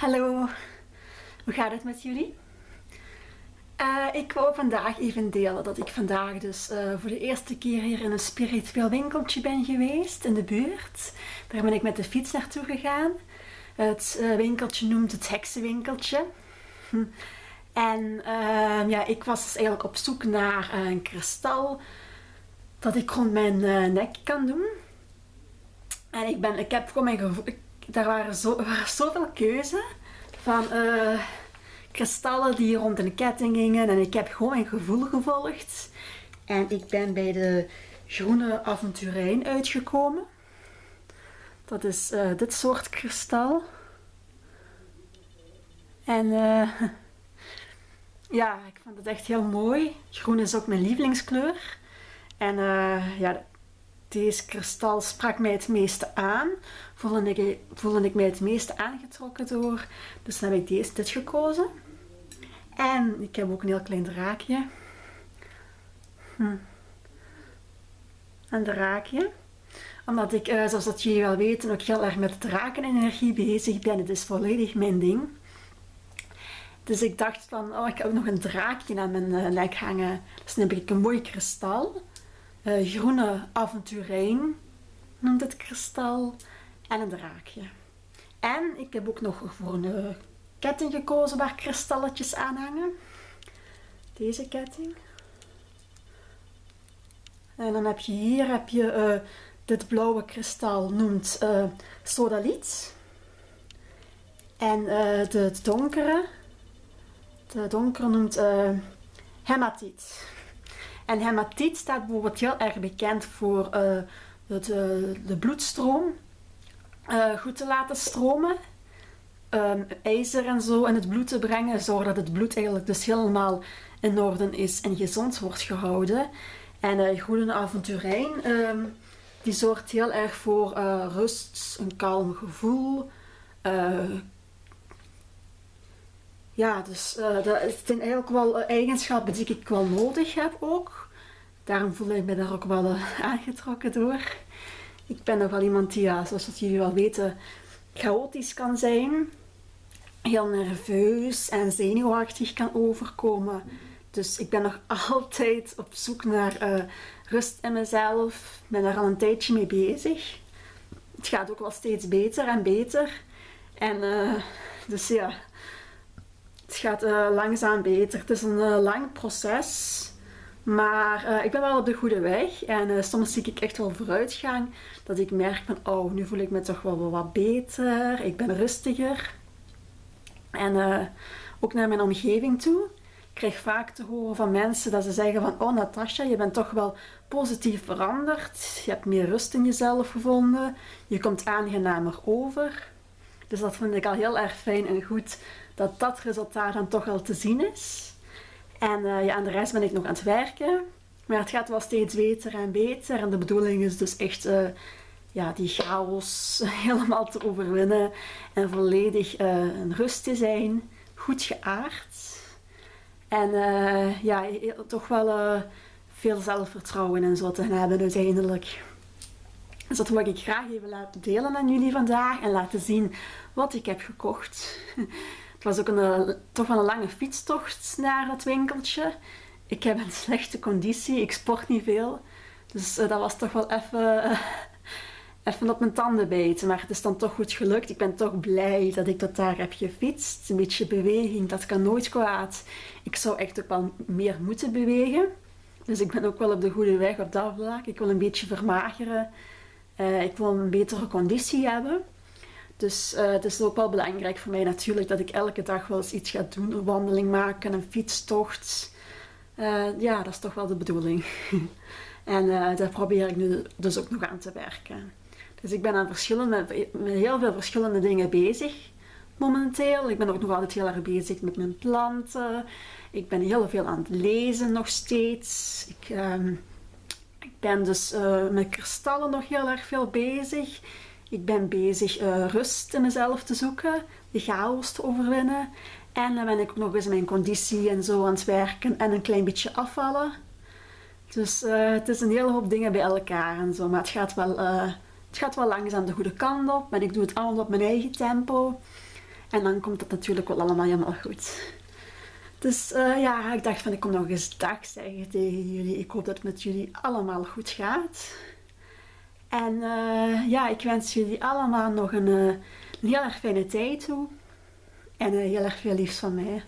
Hallo, hoe gaat het met jullie? Uh, ik wou vandaag even delen dat ik vandaag dus uh, voor de eerste keer hier in een spiritueel winkeltje ben geweest in de buurt. Daar ben ik met de fiets naartoe gegaan. Het uh, winkeltje noemt het heksenwinkeltje. En ja, ik was dus eigenlijk op zoek naar een kristal dat ik rond mijn nek kan doen. En ik, ben, ik heb gewoon mijn gevoel, daar waren, zo, waren zoveel keuze van uh, kristallen die rond een ketting gingen. En ik heb gewoon mijn gevoel gevolgd. En ik ben bij de groene avonturijn uitgekomen. Dat is uh, dit soort kristal. En uh, ja, ik vond het echt heel mooi. Groen is ook mijn lievelingskleur. En ja, deze kristal sprak mij het meeste aan. Voelde ik, ik mij het meeste aangetrokken door. Dus dan heb ik deze, dit gekozen. En ik heb ook een heel klein draakje. Hm. Een draakje. Omdat ik, uh, zoals dat jullie wel weten, ook heel erg met drakenenergie bezig ben. Het is volledig mijn ding. Dus ik dacht van, oh, ik heb nog een draakje aan mijn uh, nek hangen. Dus dan heb ik een mooi kristal uh, groene avonturijn noemt het kristal en een draakje. En ik heb ook nog voor een ketting gekozen waar kristalletjes aan hangen. Deze ketting. En dan heb je hier heb je, uh, dit blauwe kristal noemt uh, sodaliet. En het donkere, de donkere noemt hematiet. En hematiet staat bijvoorbeeld heel erg bekend voor uh, het, uh, de bloedstroom uh, goed te laten stromen. Um, ijzer en zo in het bloed te brengen, zodat het bloed eigenlijk dus helemaal in orde is en gezond wordt gehouden. En uh, groene avonturijn, um, die zorgt heel erg voor rust, een kalm gevoel, ja, dus uh, dat zijn eigenlijk wel eigenschappen die ik wel nodig heb ook. Daarom voel ik me daar ook wel uh, aangetrokken door. Ik ben nog wel iemand die, ja, zoals jullie wel weten, chaotisch kan zijn. Heel nerveus en zenuwachtig kan overkomen. Dus ik ben nog altijd op zoek naar rust in mezelf. Ik ben daar al een tijdje mee bezig. Het gaat ook wel steeds beter en beter. En dus ja, het gaat uh, langzaam beter. Het is een uh, lang proces. Maar uh, ik ben wel op de goede weg. En soms zie ik echt wel vooruitgang. Dat ik merk van, oh, nu voel ik me toch wel wat beter. Ik ben rustiger. En ook naar mijn omgeving toe. Ik krijg vaak te horen van mensen dat ze zeggen van, oh Natasja, je bent toch wel positief veranderd. Je hebt meer rust in jezelf gevonden. Je komt aangenamer over. Dus dat vind ik al heel erg fijn en goed dat dat resultaat dan toch al te zien is. En uh, ja, aan de rest ben ik nog aan het werken. Maar het gaat wel steeds beter en beter. En de bedoeling is dus echt uh, ja, die chaos helemaal te overwinnen. En volledig uh, in rust te zijn. Goed geaard. En ja, toch wel veel zelfvertrouwen en zo te hebben uiteindelijk. Dus dat wil ik graag even laten delen aan jullie vandaag. En laten zien wat ik heb gekocht. Het was ook een, eh, toch wel een lange fietstocht naar het winkeltje. Ik heb een slechte conditie, ik sport niet veel. Dus uh, dat was toch wel even, uh, even op mijn tanden bijten. Maar het is dan toch goed gelukt. Ik ben toch blij dat ik tot daar heb gefietst. Een beetje beweging, dat kan nooit kwaad. Ik zou echt ook wel meer moeten bewegen. Dus ik ben ook wel op de goede weg op dat vlak. Ik wil een beetje vermageren. ik wil een betere conditie hebben. Dus uh, het is ook wel belangrijk voor mij natuurlijk dat ik elke dag wel eens iets ga doen. Een wandeling maken, een fietstocht. Uh, ja, dat is toch wel de bedoeling. en uh, daar probeer ik nu dus ook nog aan te werken. Dus ik ben aan verschillende, met heel veel verschillende dingen bezig momenteel. Ik ben ook nog altijd heel erg bezig met mijn planten. Ik ben heel veel aan het lezen nog steeds. Ik, uh, ik ben dus met kristallen nog heel erg veel bezig. Ik ben bezig uh, rust in mezelf te zoeken, de chaos te overwinnen. En dan ben ik ook nog eens mijn conditie en zo aan het werken en een klein beetje afvallen. Dus uh, het is een hele hoop dingen bij elkaar en zo. Maar het gaat wel, uh, het gaat wel langzaam de goede kant op. En ik doe het allemaal op mijn eigen tempo. En dan komt het natuurlijk wel allemaal helemaal goed. Dus eh, ja, ik dacht van ik kom nog eens dag zeggen tegen jullie. Ik hoop dat het met jullie allemaal goed gaat. En eh, ja, ik wens jullie allemaal nog een, een heel erg fijne tijd toe. En heel erg veel liefs van mij.